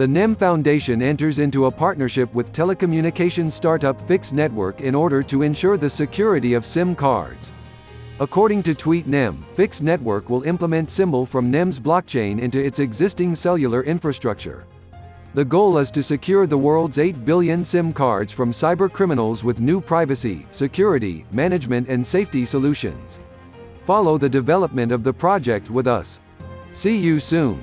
The NEM Foundation enters into a partnership with telecommunications startup Fix Network in order to ensure the security of SIM cards. According to Tweet NEM, Fix Network will implement Symbol from NEM's blockchain into its existing cellular infrastructure. The goal is to secure the world's 8 billion SIM cards from cybercriminals with new privacy, security, management and safety solutions. Follow the development of the project with us. See you soon.